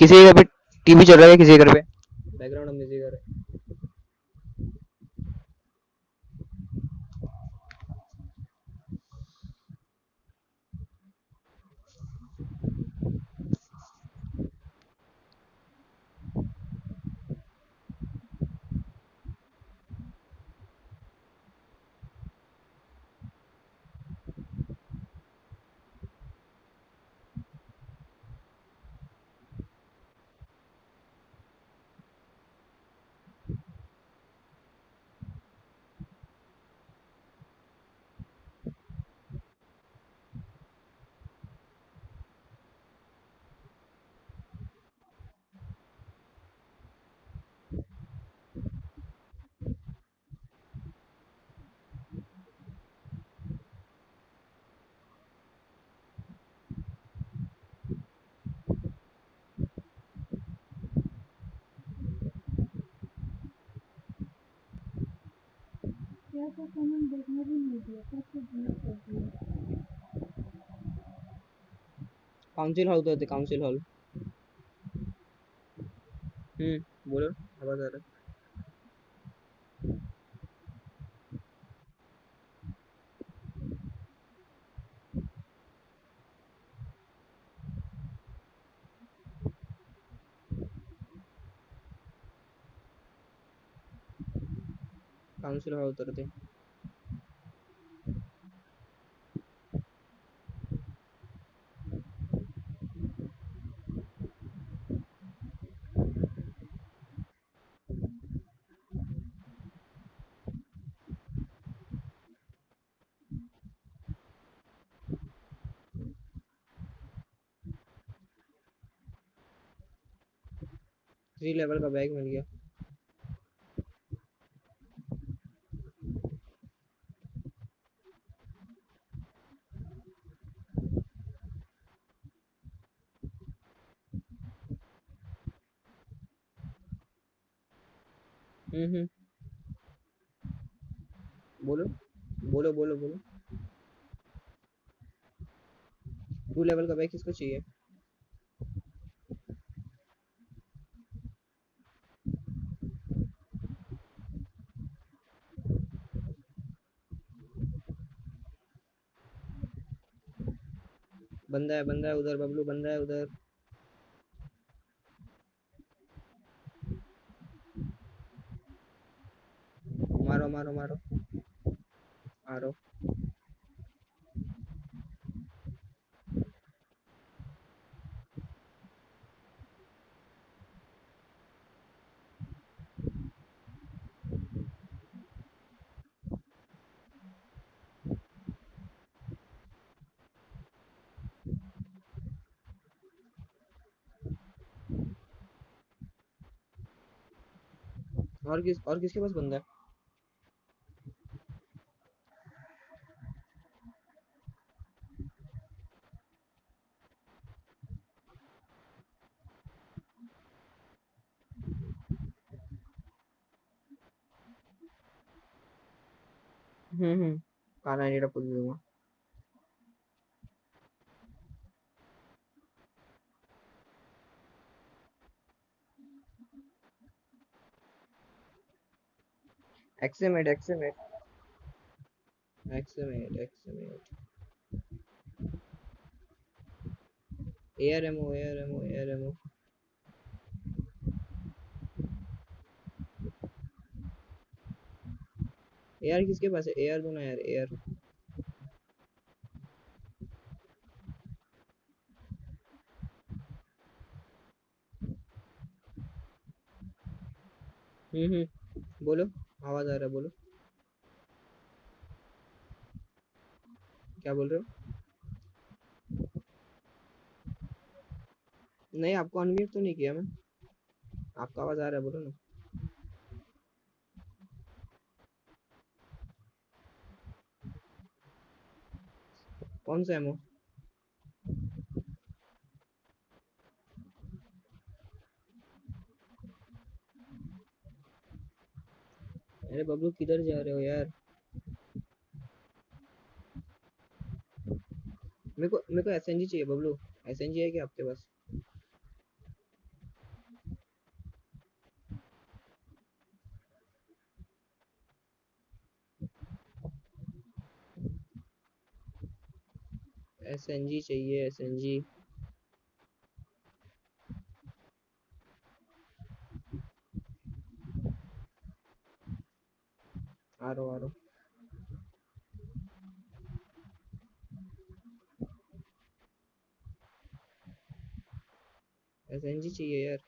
किसी के घर पे टीवी चल रहा है किसी के घर पे बैकग्राउंड म्यूज़िक आ रहा है क्या तो कमेंट देखने भी नहीं दिया सब कुछ डिलीट कर दिया। काउंसिल हॉल तो होते काउंसिल हम्म है हॉल उतरते थ्री लेवल का बैग मिल गया हम्म हम्म बोलो बोलो बोलो बोलो टू भाई किसको चाहिए? बंदा है बंदा है उधर बबलू बंदा है उधर मारो मारो मारो मारो और किस और किसके पास बंदा है? हम्म हम्म काना नीड़ा पुल दूँगा एक्समेट एक्समेट एक्समेट एक्समेट एयर एमओ एयर एमओ किसके पास है? एयर दो यार एयर हम्म हम्म. बोलो. आवाज़ आ रहा है, बोलो। क्या बोल रहे हो? नहीं, आपको अनम्यूट तो नहीं किया मैं आपका आवाज़ आ रहा है, बोलो ना। कौन सा एमओ अरे बबलू, किधर जा रहे हो यार? मेरे को मेरे को एसएनजी चाहिए बबलू। एसएनजी है क्या आपके पास? एसएनजी चाहिए एसएनजी एन जी आ रहा आ रहा एस एन जी चाहिए यार।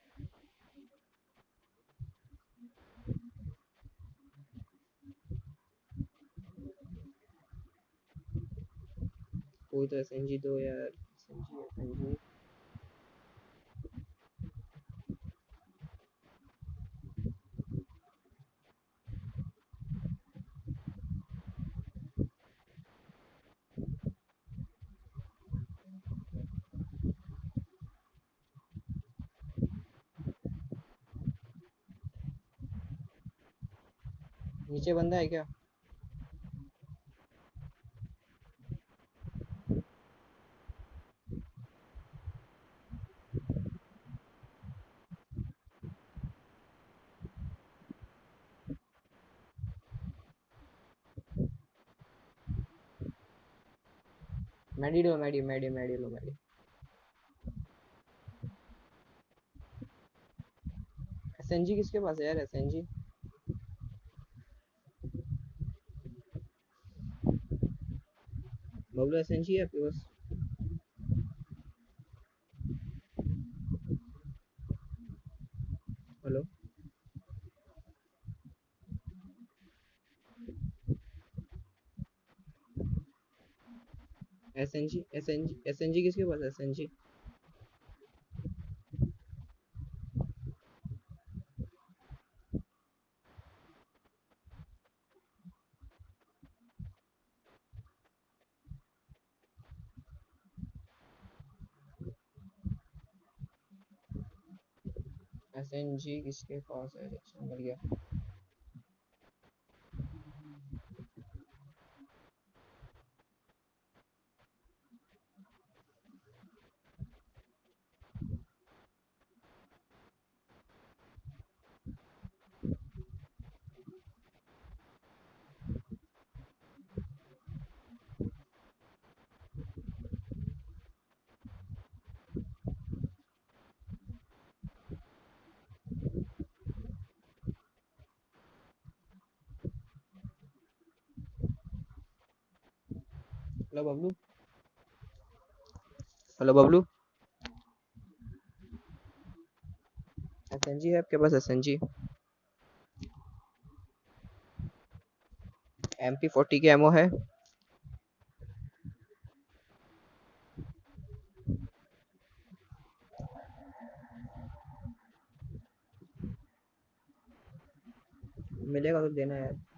कोई तो एस एन जी दो यार। एस एन नीचे बंदा है क्या? मैडी लो, मैडी मैडी मैडी लो, मैडी। एसएनजी किसके पास है यार? एसएनजी बबलू एसएनजी है आपके पास हेलो एसएनजी एसएनजी एसएनजी किसके पास है एन जी किसके पास है? गया hello Bablu. Hello Bablu. SNG है आपके पास एसएनजी। एम पी फोर्टी की एमओ है। मिलेगा तो देना यार।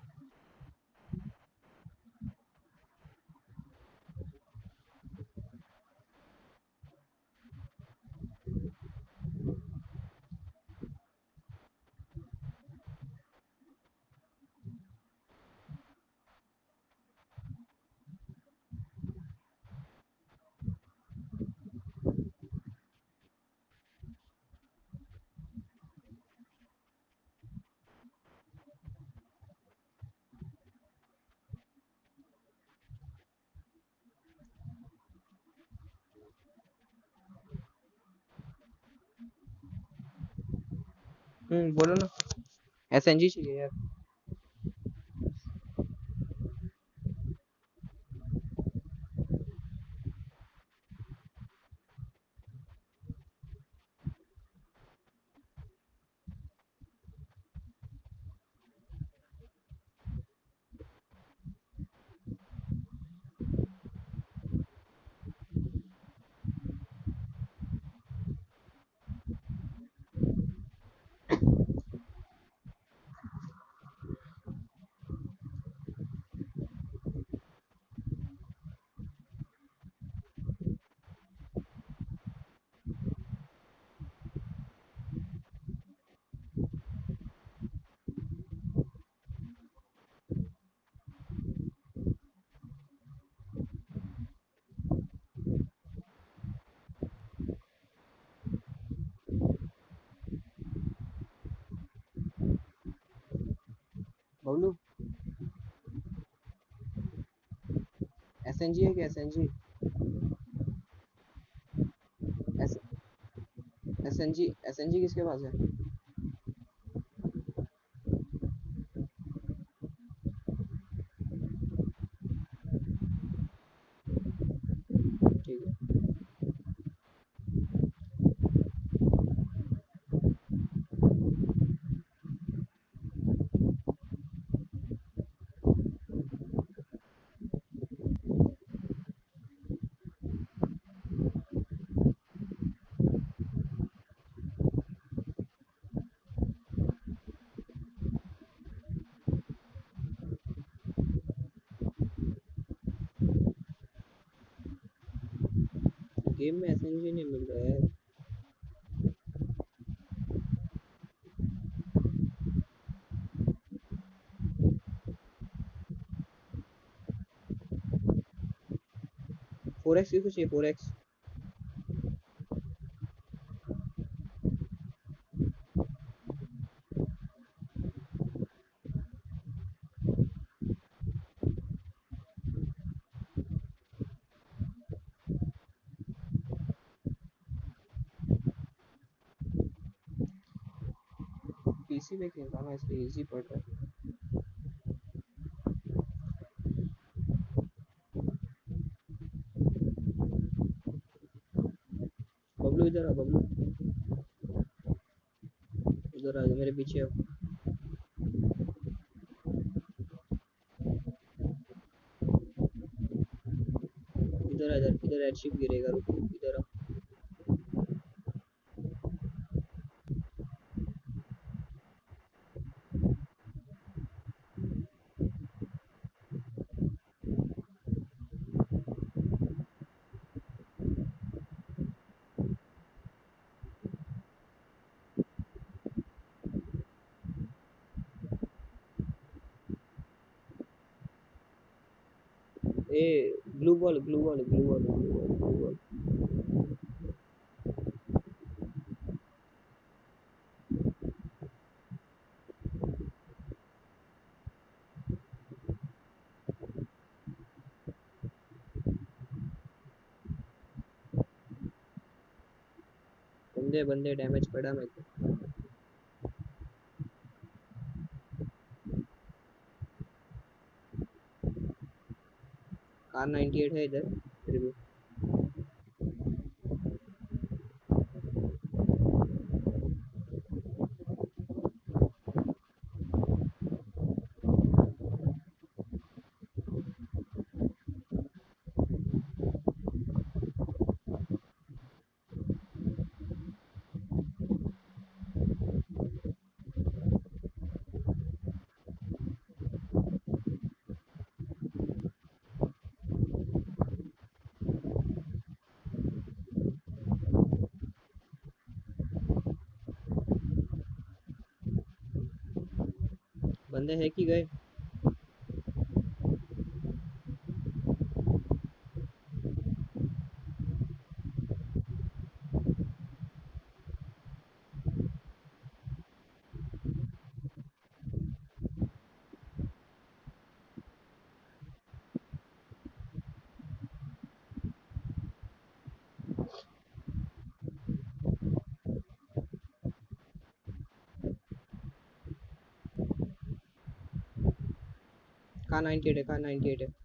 हम्म बोलो ना। एसएनजी चाहिए यार। बोलो? एस एन जी है क्या S N G S N G S N G किसके पास है? गेम में एसएनजी नहीं मिल रहा है। फोर एक्स की कुछ है फोर एक्स पीसी पे खेल रहा हूँ इसलिए इजी पड़ रहा है। बबलू इधर आ, बबलू। इधर आ मेरे पीछे आओ। इधर आ इधर इधर एडशिप गिरेगा, रुक, इधर आ ए blue ball blue ball blue ball blue ball blue ball बंदे बंदे डैमेज पड़ा मेरे को। कार 98 है इधर फिर भी। बंदे है कि गए? कार 98 है कार 98 है।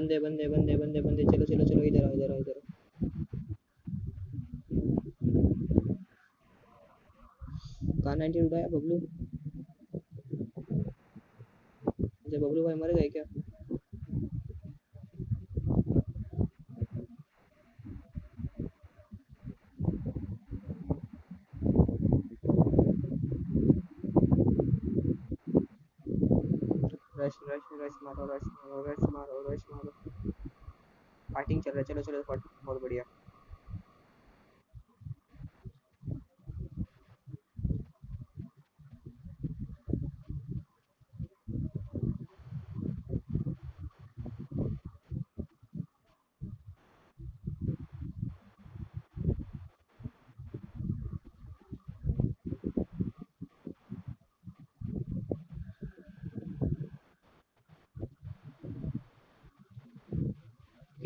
बंदे बंदे बंदे बंदे बंदे, चलो चलो चलो, इधर आओ इधर आओ, इधर कार 98 उड़ाया बबलू? अच्छा बबलू भाई मर गए क्या? रश मारो रश मारो रश मारो रश मारो। फाइटिंग चल रहा है। चलो चलो, बहुत बढ़िया।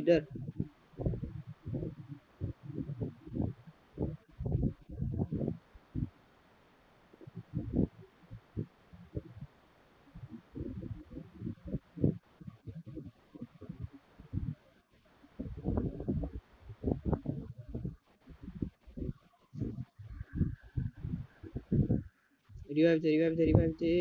किधर रिवाइव दे रिवाइव दे रिवाइव दे